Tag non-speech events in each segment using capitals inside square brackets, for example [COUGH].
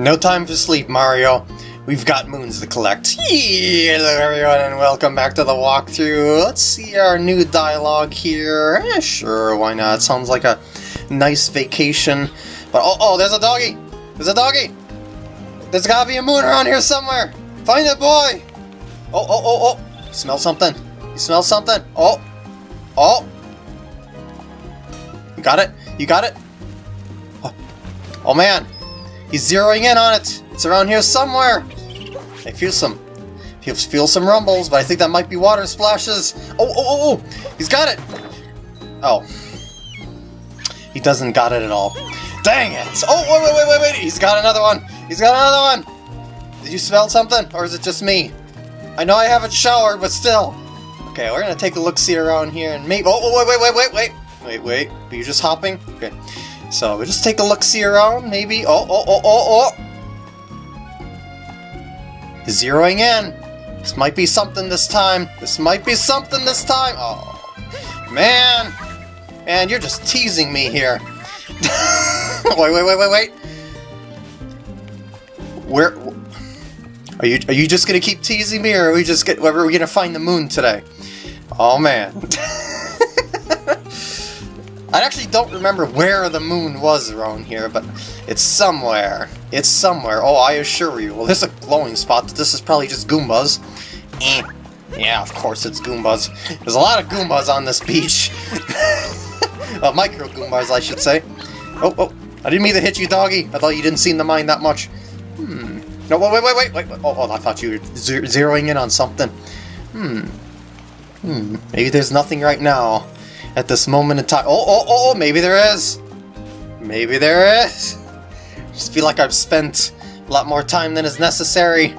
No time for sleep, Mario. We've got moons to collect. Hello everyone and welcome back to the walkthrough. Let's see our new dialogue here. Eh, sure, why not? Sounds like a nice vacation. But oh, oh, there's a doggy! There's a doggy! There's gotta be a moon around here somewhere! Find it, boy! Oh, oh, oh, oh! Smell something? You smell something? Oh! Oh! You got it? You got it? Oh, oh man! He's zeroing in on it! It's around here somewhere! I feel some... Feel, feel some rumbles, but I think that might be water splashes! Oh, oh, oh, oh! He's got it! Oh. He doesn't got it at all. Dang it! Oh, wait, wait, wait, wait, wait! He's got another one! He's got another one! Did you smell something? Or is it just me? I know I haven't showered, but still! Okay, we're gonna take a look-see around here and maybe- Oh, wait, wait, wait, wait, wait! Wait, wait. Are you just hopping? Okay. So, we'll just take a look-see around, maybe. Oh, oh, oh, oh, oh! Zeroing in. This might be something this time. This might be something this time. Oh, man. Man, you're just teasing me here. [LAUGHS] wait, wait, wait, wait, wait. Where... Are you, are you just gonna keep teasing me, or are we just get, where are we gonna find the moon today? Oh, man. [LAUGHS] I actually don't remember where the moon was around here, but it's somewhere. It's somewhere. Oh, I assure you. Well, there's a glowing spot. This is probably just Goombas. Eh. Yeah, of course it's Goombas. There's a lot of Goombas on this beach. [LAUGHS] uh, micro Goombas, I should say. Oh, oh. I didn't mean to hit you, doggy. I thought you didn't seem to mind that much. Hmm. No, wait, wait, wait, wait, wait. Oh, oh I thought you were zeroing in on something. Hmm. Hmm. Maybe there's nothing right now at this moment in time. Oh, oh, oh, oh, maybe there is. Maybe there is. Just feel like I've spent a lot more time than is necessary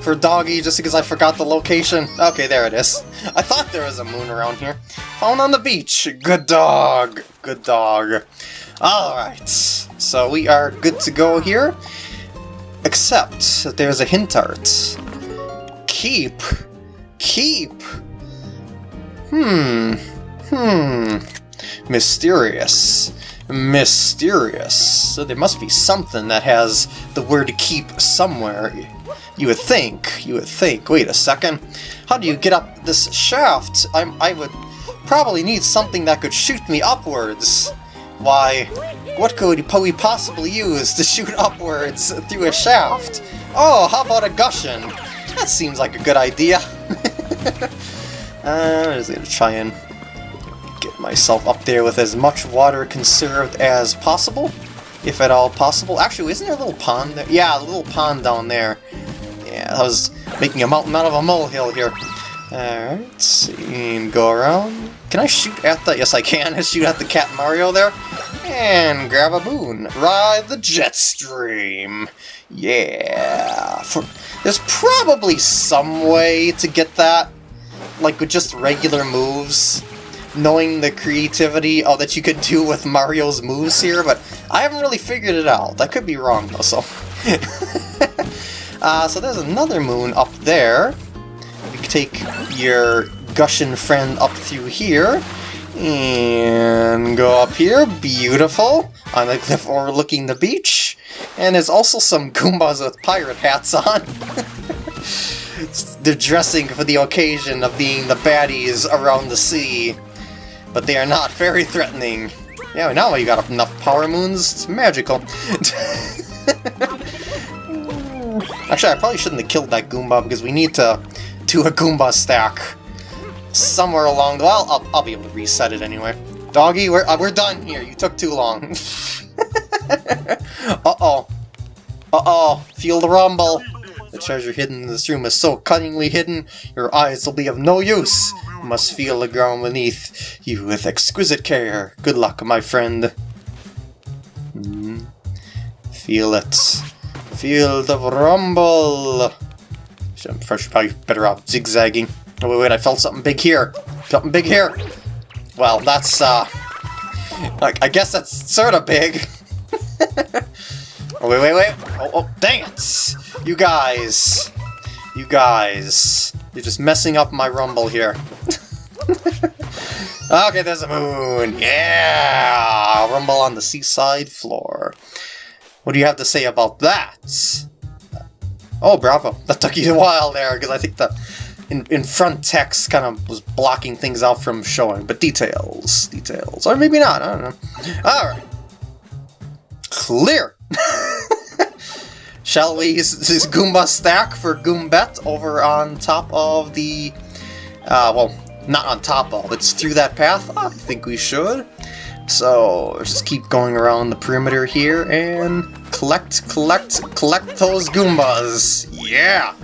for Doggy just because I forgot the location. Okay, there it is. I thought there was a moon around here. Found on the beach. Good dog. Good dog. Alright, so we are good to go here. Except that there's a hint art. Keep. Keep. Hmm. Hmm. Mysterious. Mysterious. So there must be something that has the word keep somewhere. You would think. You would think. Wait a second. How do you get up this shaft? I'm, I would probably need something that could shoot me upwards. Why, what could we possibly use to shoot upwards through a shaft? Oh, how about a Gushen? That seems like a good idea. [LAUGHS] uh, I'm just gonna try and myself up there with as much water conserved as possible, if at all possible. Actually, isn't there a little pond there? Yeah, a little pond down there. Yeah, I was making a mountain out of a molehill here. Alright, see, go around. Can I shoot at the... Yes, I can. [LAUGHS] shoot at the Cat Mario there. And grab a boon. Ride the jet stream. Yeah. For, there's probably some way to get that, like with just regular moves knowing the creativity oh, that you could do with Mario's moves here, but I haven't really figured it out. I could be wrong, though, so... [LAUGHS] uh, so there's another moon up there. You can take your Gushen friend up through here, and go up here, beautiful, on the cliff overlooking the beach. And there's also some [LAUGHS] Goombas with pirate hats on. [LAUGHS] They're dressing for the occasion of being the baddies around the sea but they are not very threatening. Yeah, now you got enough power moons, it's magical. [LAUGHS] Actually, I probably shouldn't have killed that Goomba because we need to do a Goomba stack somewhere along the... Well, I'll, I'll be able to reset it anyway. Doggy, we're, uh, we're done here. You took too long. [LAUGHS] Uh-oh. Uh-oh. Feel the rumble. The treasure hidden in this room is so cunningly hidden, your eyes will be of no use must feel the ground beneath you with exquisite care. Good luck, my friend. Mm. Feel it. Feel the rumble. I'm probably better off zigzagging. Oh, wait, wait, I felt something big here. Something big here. Well, that's, uh... Like, I guess that's sort of big. [LAUGHS] oh, wait, wait, wait. Oh, oh, dang it! You guys. You guys. You're just messing up my rumble here. [LAUGHS] okay, there's a moon! Yeah! Rumble on the seaside floor. What do you have to say about that? Oh, bravo. That took you a while there, because I think the in, in front text kind of was blocking things out from showing. But details, details. Or maybe not, I don't know. Alright. Clear! Shall we use this Goomba stack for Goombette over on top of the... Uh, well, not on top of, it's through that path? I think we should. So, just keep going around the perimeter here and collect, collect, collect those Goombas! Yeah!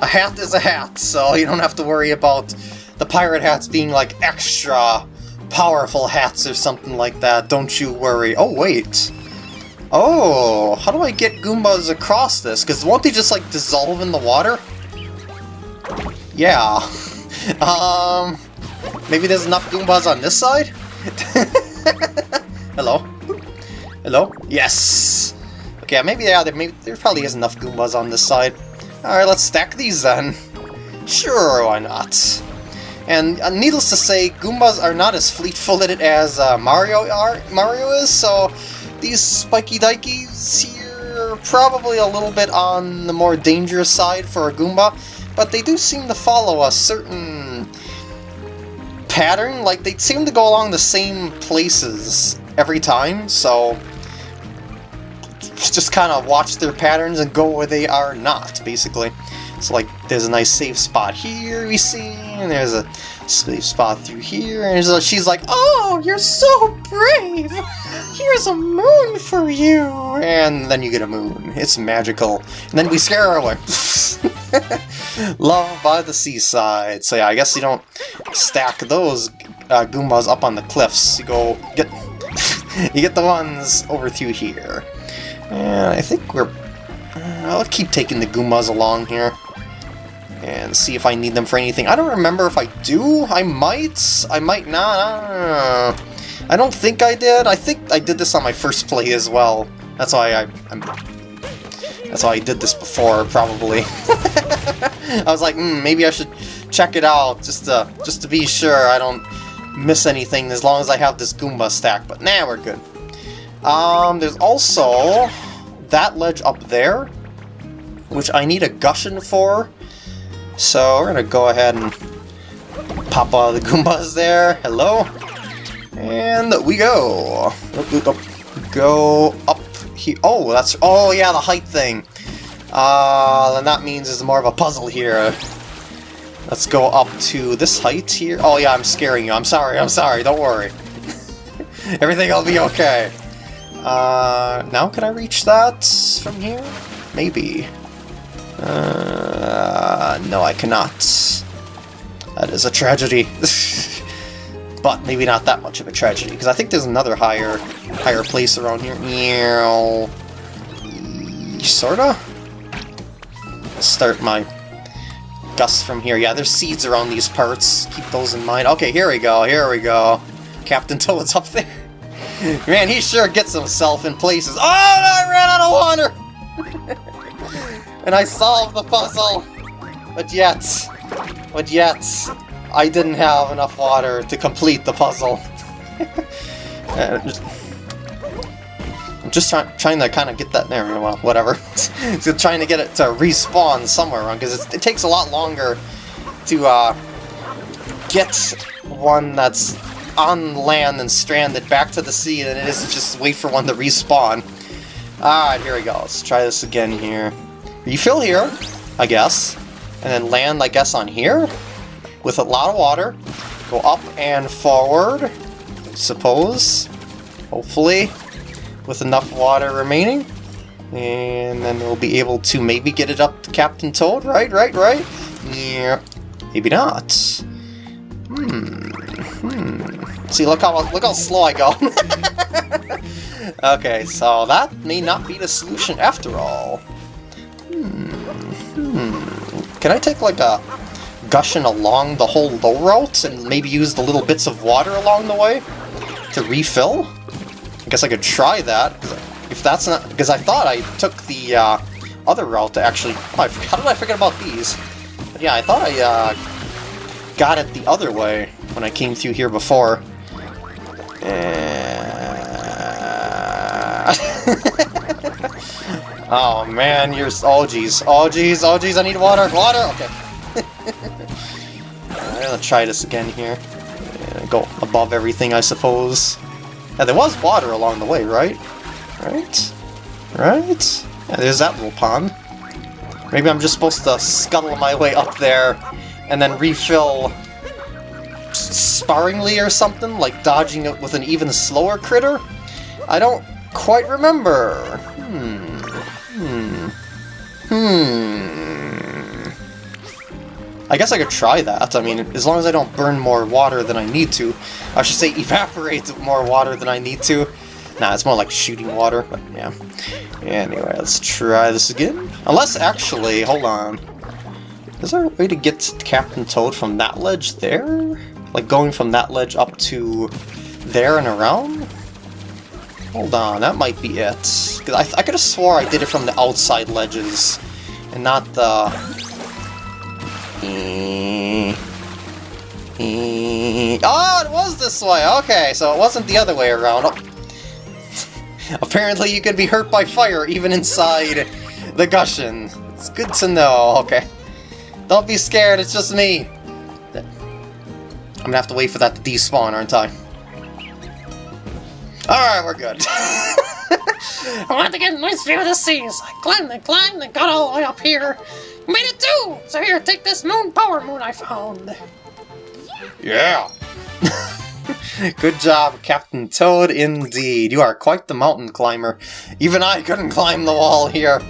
A hat is a hat, so you don't have to worry about the pirate hats being like extra powerful hats or something like that. Don't you worry. Oh, wait. Oh, how do I get Goombas across this? Because won't they just, like, dissolve in the water? Yeah. [LAUGHS] um, maybe there's enough Goombas on this side? [LAUGHS] Hello? Hello? Yes! Okay, maybe, yeah, there, maybe, there probably is enough Goombas on this side. Alright, let's stack these then. Sure, why not? And uh, needless to say, Goombas are not as fleet-footed as uh, Mario are, Mario is, so these spiky dikeys here are probably a little bit on the more dangerous side for a Goomba, but they do seem to follow a certain pattern, like they seem to go along the same places every time, so just kind of watch their patterns and go where they are not, basically. So like, there's a nice safe spot here we see, and there's a safe spot through here, and a, she's like, Oh, you're so brave! Here's a moon for you! And then you get a moon. It's magical. And then we scare her away. [LAUGHS] Love by the seaside. So yeah, I guess you don't stack those uh, Goombas up on the cliffs. You go get [LAUGHS] you get the ones over through here. And I think we're... I'll keep taking the Goombas along here. And see if I need them for anything. I don't remember if I do. I might. I might not. I don't, think I did. I think I did this on my first play as well. That's why I, I'm... That's why I did this before, probably. [LAUGHS] I was like, mm, maybe I should check it out just to just to be sure I don't miss anything as long as I have this Goomba stack. But nah, we're good. Um, there's also that ledge up there, which I need a Gushen for. So we're gonna go ahead and pop all the [LAUGHS] Goombas there. Hello. And we go. Go up here. Oh, that's... Oh, yeah, the height thing. Uh, then that means it's more of a puzzle here. Let's go up to this height here. Oh, yeah, I'm scaring you. I'm sorry, I'm sorry. Don't worry. [LAUGHS] Everything will be okay. Uh, now can I reach that from here? Maybe. Uh, no, I cannot. That is a tragedy. [LAUGHS] but maybe not that much of a tragedy, because I think there's another higher higher place around here. Meow. Sorta? Start my dust from here. Yeah, there's seeds around these parts. Keep those in mind. Okay, here we go, here we go. Captain [LAUGHS] Toad's up there. Man, he sure gets himself in places. Oh, I ran out of water! And I solved the puzzle! But yet, but yet, I didn't have enough water to complete the puzzle. [LAUGHS] uh, I'm just try trying to kind of get that there, well, whatever. [LAUGHS] so trying to get it to respawn somewhere around, because it takes a lot longer to uh, get one that's on land and stranded back to the sea than it is to just wait for one to respawn. Alright, here we go. Let's try this again here. Refill here, I guess. And then land, I guess, on here? With a lot of water. Go up and forward, I suppose. Hopefully. With enough water remaining. And then we'll be able to maybe get it up to Captain Toad, right, right, right? Yeah. Maybe not. Hmm. Hmm. See, look how look how slow I go. [LAUGHS] okay, so that may not be the solution after all. Hmm. Can I take like a Gushen along the whole low route and maybe use the little bits of water along the way to refill? I guess I could try that. If that's not because I thought I took the uh, other route to actually. Oh, how did I forget about these? But yeah, I thought I uh, got it the other way when I came through here before. Uh... Oh man, you're... Oh jeez. Oh jeez, oh jeez, I need water. Water! Okay. [LAUGHS] I'm gonna try this again here. Go above everything, I suppose. Yeah, there was water along the way, right? Right? Right? Yeah, there's that little pond. Maybe I'm just supposed to scuttle my way up there and then refill sparingly or something, like dodging it with an even slower critter? I don't quite remember. Hmm. Hmm. I guess I could try that. I mean, as long as I don't burn more water than I need to. I should say [LAUGHS] evaporate more water than I need to. Nah, it's more like shooting water, but yeah. Anyway, let's try this again. Unless, actually, hold on. Is there a way to get Captain Toad from that ledge there? Like going from that ledge up to there and around? Hold on, that might be it. I, I could have swore I did it from the outside ledges, and not the... Oh, it was this way! Okay, so it wasn't the other way around. Oh. [LAUGHS] Apparently you can be hurt by fire even inside the Gushen. It's good to know, okay. Don't be scared, it's just me. I'm gonna have to wait for that to despawn, aren't I? Alright, we're good. [LAUGHS] I wanted to get a nice view of the seas. I climbed and climbed and got all the way up here. Made it too! So here, take this moon power moon I found. Yeah! [LAUGHS] Good job, Captain Toad, indeed. You are quite the mountain climber. Even I couldn't climb the wall here.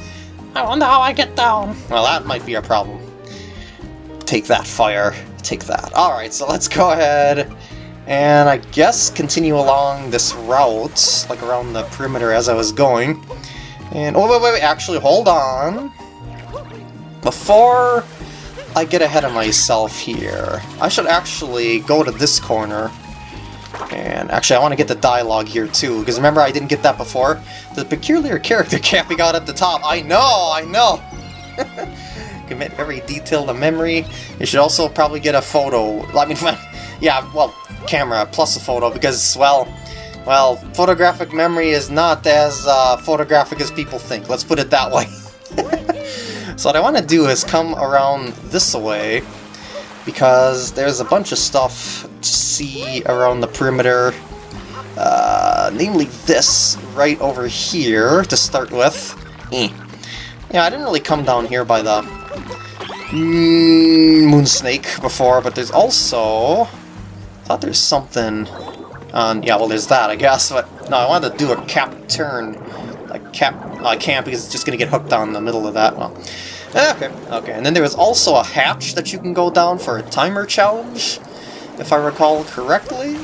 I wonder how I get down. Well, that might be a problem. Take that, fire. Take that. Alright, so let's go ahead and I guess continue along this route, like around the perimeter as I was going. And, oh wait, wait, wait, actually, hold on. Before I get ahead of myself here, I should actually go to this corner. And actually, I want to get the dialogue here too, because remember I didn't get that before? The peculiar character [LAUGHS] camping got at the top. I know, I know! [LAUGHS] Commit every detail to memory. You should also probably get a photo. I mean, [LAUGHS] yeah, well, camera plus a photo because, well, well, photographic memory is not as uh, photographic as people think. Let's put it that way. [LAUGHS] so what I want to do is come around this way because there's a bunch of stuff to see around the perimeter. Uh, namely this right over here to start with. Eh. Yeah, I didn't really come down here by the mm, moon snake before, but there's also thought there's something on... Yeah, well, there's that, I guess, but... No, I wanted to do a cap turn. Like, cap... Uh, I can't because it's just going to get hooked on the middle of that. Well, ah, okay, okay. And then there was also a hatch that you can go down for a timer challenge, if I recall correctly.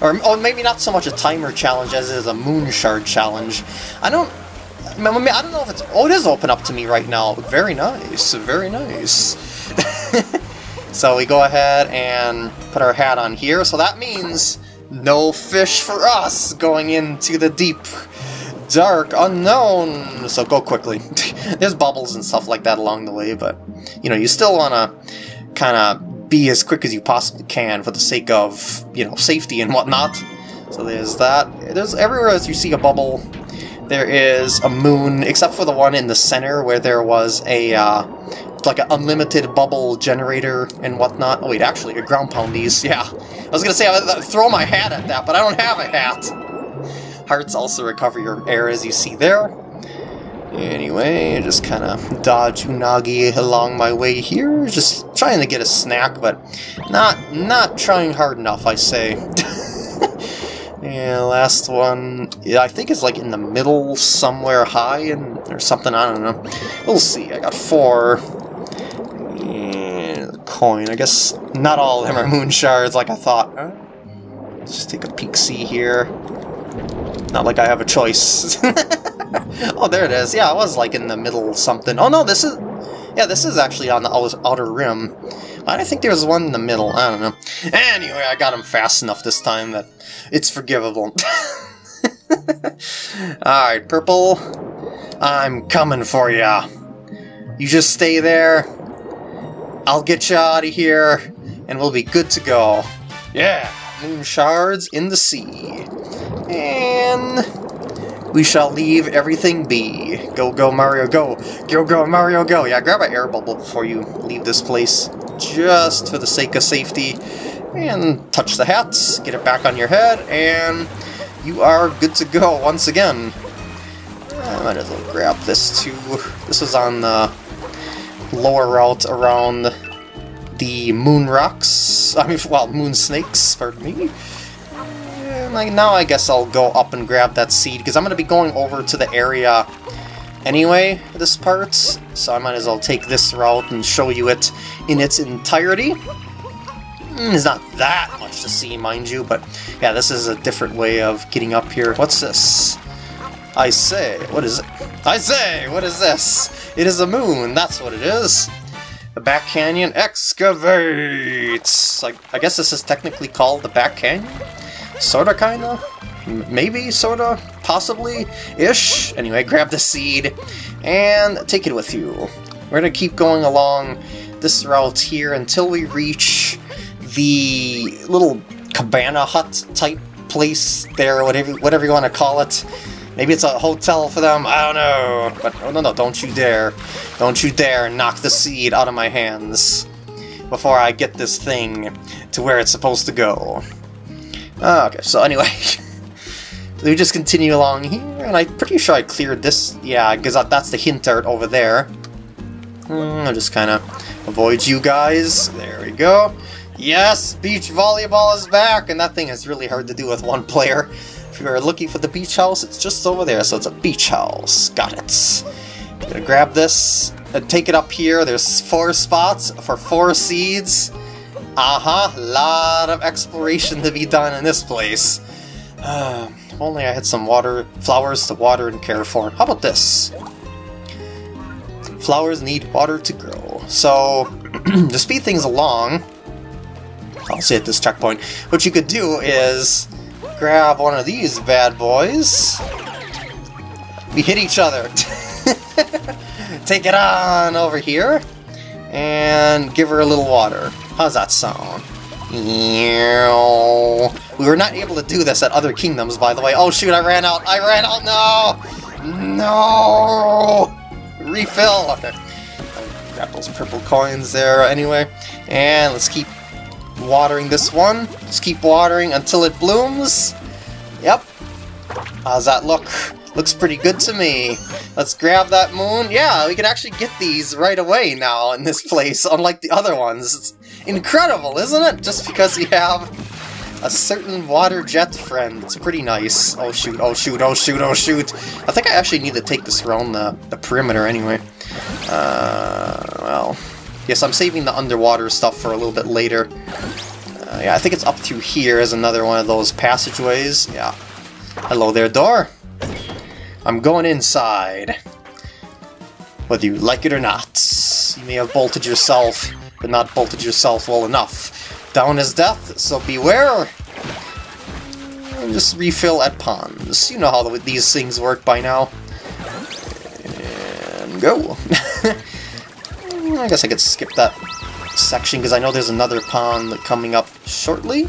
Or oh, maybe not so much a timer challenge as it is a moon shard challenge. I don't... I don't know if it's... Oh, it is open up to me right now. Very nice, very nice. [LAUGHS] So we go ahead and put our hat on here, so that means no fish for us going into the deep, dark unknown. So go quickly. [LAUGHS] There's bubbles and stuff like that along the way, but, you know, you still want to kind of be as quick as you possibly can for the sake of, you know, safety and whatnot. So there's that. There's everywhere as you see a bubble, there is a moon, except for the one in the center where there was a uh, like an unlimited bubble generator and whatnot. Oh wait, actually, a ground pound these. [LAUGHS] Yeah, I was gonna say I would throw my hat at that, but I don't have a hat. Hearts also recover your air, as you see there. Anyway, just kind of dodge Unagi along my way here, just trying to get a snack, but not not trying hard enough, I say. [LAUGHS] yeah, last one, yeah, I think it's like in the middle somewhere high and or something, I don't know. We'll see, I got four coin. I guess not all of them are [LAUGHS] moon shards like I thought. Let's just take a peek see here. Not like I have a choice. [LAUGHS] oh, there it is. Yeah, it was like in the middle something. Oh no, this is... Yeah, this is actually on the outer rim. I think there was one in the middle. I don't know. Anyway, I got him fast enough this time that it's forgivable. [LAUGHS] Alright, Purple. I'm coming for ya. You just stay there. I'll get you out of here, and we'll be good to go. Yeah, moon shards in the sea. And we shall leave everything be. Go, go, Mario, go. Go, go, Mario, go. Yeah, grab an air bubble before you leave this place, just for the sake of safety. And touch the hats, get it back on your head, and you are good to go once again. I might as well grab this too. This was on the lower route around the moon rocks. [LAUGHS] I mean, well, moon snakes, pardon me. And like, now I guess I'll go up and grab that seed, because I'm going to be going over to the area anyway, this part. So I might as well take this route and show you it in its entirety. Mm, There's not that much to see, mind you, but yeah, this is a different way of getting up here. What's this? I say, what is it? I say, what is this? It is a moon, that's what it is. The Back Canyon excavates! I, I guess this is technically called the Back Canyon? Sorta, kinda? Maybe, sorta, possibly, ish. Anyway, grab the seed and take it with you. We're gonna keep going along this route here until we reach the little cabana hut type place there, whatever whatever you want to call it. Maybe it's a hotel for them, I don't know. But oh no no, don't you dare. Don't you dare knock the seed out of my hands before I get this thing to where it's supposed to go. Okay, so anyway, [LAUGHS] we just continue along here, and I'm pretty sure I cleared this. Yeah, because that's the hint art over there. Hmm, I'll just kind of avoid you guys. There we go. Yes, beach volleyball is back, and that thing is really hard to do with one player. If you're looking for the beach house, it's just over there, so it's a beach house. Got it. I'm gonna grab this and take it up here. There's four spots for four seeds. Uh-huh, lot of exploration to be done in this place. If only I had some water, flowers to water and care for. How about this? Flowers need water to grow. So, [CLEARS THROAT] to speed things along, I'll say at this checkpoint, what you could do is grab one of these bad boys. We hit each other. [LAUGHS] Take it on over here and give her a little water. How's that sound? Ew. We were not able to do this at other kingdoms, by the way. Oh shoot, I ran out. I ran out. No! No! Refill. Okay. Grab those purple coins there anyway. And let's keep watering this one. Just keep watering until it blooms. Yep. How's that look? Looks pretty good to me. Let's grab that moon. Yeah, we can actually get these right away now in this place, unlike the other ones. It's incredible, isn't it? Just because you have a certain water jet friend. It's pretty nice. Oh shoot, oh shoot, oh shoot, oh shoot. I think I actually need to take this around the, the perimeter anyway. Uh, well, yes, I'm saving the underwater stuff for a little bit later. Uh, yeah, I think it's up through here is another one of those passageways. Yeah. Hello there, door. I'm going inside. Whether you like it or not. You may have bolted yourself, but not bolted yourself well enough. Down is death, so beware! And just refill at ponds. You know how the, these things work by now. And go. [LAUGHS] I guess I could skip that section because I know there's another pond coming up shortly.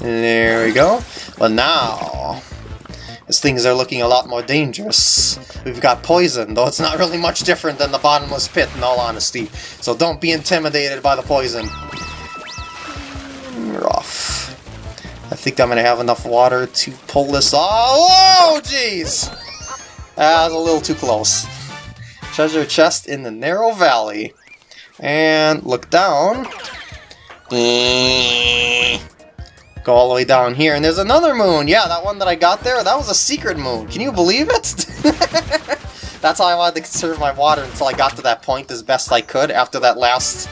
There we go. But now, as things are looking a lot more dangerous. We've got poison, though it's not really much different than the bottomless pit in all honesty. So don't be intimidated by the poison. Think I'm gonna have enough water to pull this off. Whoa, jeez! That was a little too close. Treasure chest in the narrow valley. And look down. Go all the way down here, and there's another moon! Yeah, that one that I got there, that was a secret moon. Can you believe it? [LAUGHS] That's how I wanted to conserve my water until I got to that point as best I could after that last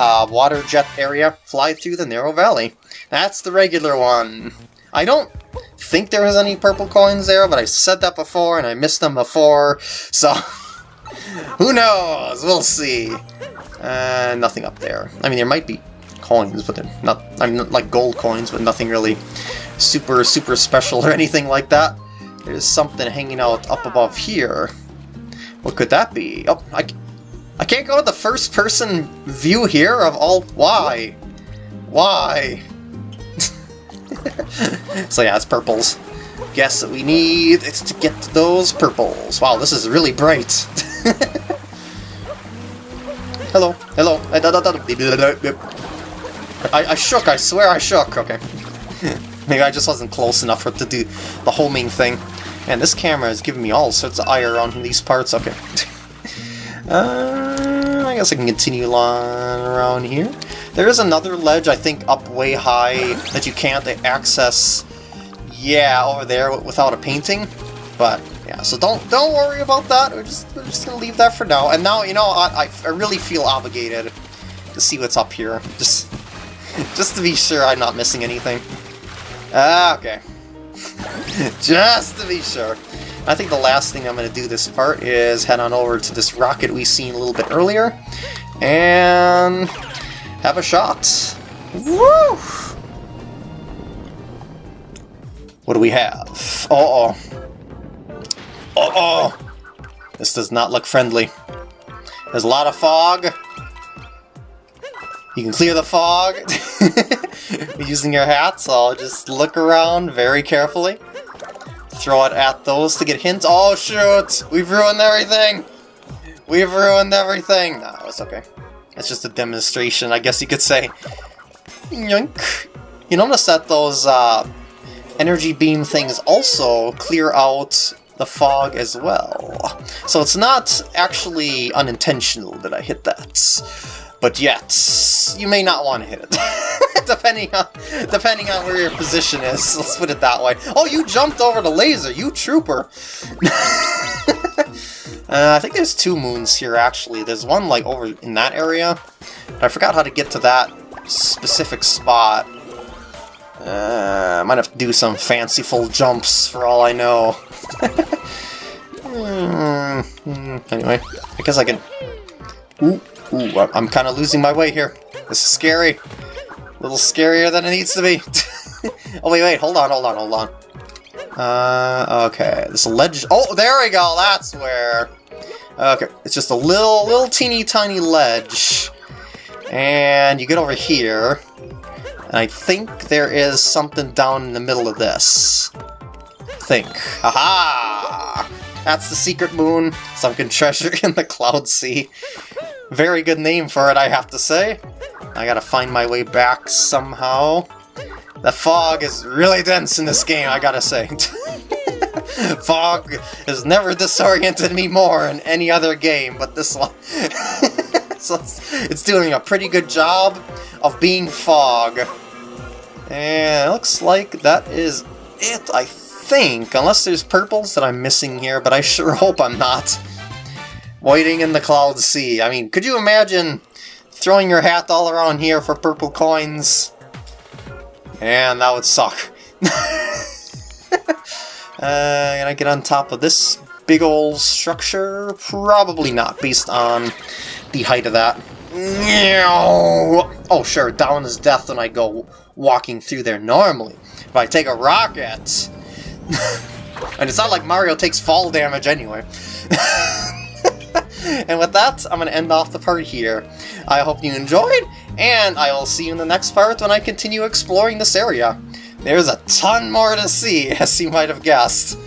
uh, water jet area. Fly through the narrow valley. That's the regular one. I don't think there was any purple coins there, but I said that before, and I missed them before, so... [LAUGHS] Who knows? We'll see. Uh, nothing up there. I mean, there might be coins, but they're not. I mean, like gold coins, but nothing really super, super special or anything like that. There's something hanging out up above here. What could that be? Oh, I, I can't go to the first-person view here of all. Why? Why? [LAUGHS] so yeah, it's purples. guess that we need is to get those purples. Wow, this is really bright. [LAUGHS] hello, hello. I, I shook, I swear I shook. Okay. [LAUGHS] Maybe I just wasn't close enough for to do the homing thing. And this camera is giving me all sorts of ire on these parts. Okay. uh, guess I can continue on around here. There is another ledge, I think, up way high that you can't access, yeah, over there without a painting. But, yeah, so don't don't worry about that. We're just, we're just going to leave that for now. And now, you know, I, I really feel obligated to see what's up here. [LAUGHS] Just, just to be sure I'm not missing anything. Ah, okay. [LAUGHS] just to be sure. I think the last thing I'm going to do this part is head on over to this rocket we seen a little bit earlier. And have a shot. Woo! What do we have? Uh-oh. Uh-oh! This does not look friendly. There's a lot of fog. You can clear the fog [LAUGHS] using your hat, so I'll just look around very carefully. Throw it at those to get hints. Oh shoot! We've ruined everything! We've ruined everything! No, it's okay. It's just a demonstration, I guess you could say. Yoink. You notice that those uh, energy beam things also clear out the fog as well. So it's not actually unintentional that I hit that. But yet, you may not want to hit it. [LAUGHS] [LAUGHS] depending on depending on where your position is. [LAUGHS] Let's put it that way. Oh, you jumped over the laser, you trooper! [LAUGHS] Uh, I think there's two moons here, actually. There's one, like, over in that area. I forgot how to get to that specific spot. Uh, I might have to do some fanciful jumps, for all I know. mm, anyway, I guess I can... Ooh, ooh, I'm kind of losing my way here. This is scary. A little scarier than it needs to be. [LAUGHS] oh, wait, wait, hold on, hold on, hold on. Uh, okay, this ledge... Oh, there we go, that's where... Okay, it's just a little, little teeny tiny ledge. And you get over here, and I think there is something down in the middle of this. think. Aha! That's the secret moon, sunken treasure [LAUGHS] in the cloud sea. Very good name for it, I have to say. I gotta find my way back somehow. The fog is really dense in this game, I gotta say. [LAUGHS] Fog has never disoriented me more in any other game, but this one... [LAUGHS] so it's, it's doing a pretty good job of being Fog. And it looks like that is it, I think. Unless there's purples that I'm missing here, but I sure [LAUGHS] hope I'm not. Waiting in the cloud sea. I mean, could you imagine throwing your hat all around here for purple coins? And that would suck. [LAUGHS] Uh, can I get on top of this big old structure? Probably not, based on the height of that. Oh, sure, down is death when I go walking through there normally. If I take a rocket... [LAUGHS] and it's not like Mario takes fall damage anyway. [LAUGHS] and with that, I'm going to end off the part here. I hope you enjoyed, and I will see you in the next part when I continue exploring this area. There's a ton more to see, [LAUGHS] as you might have guessed.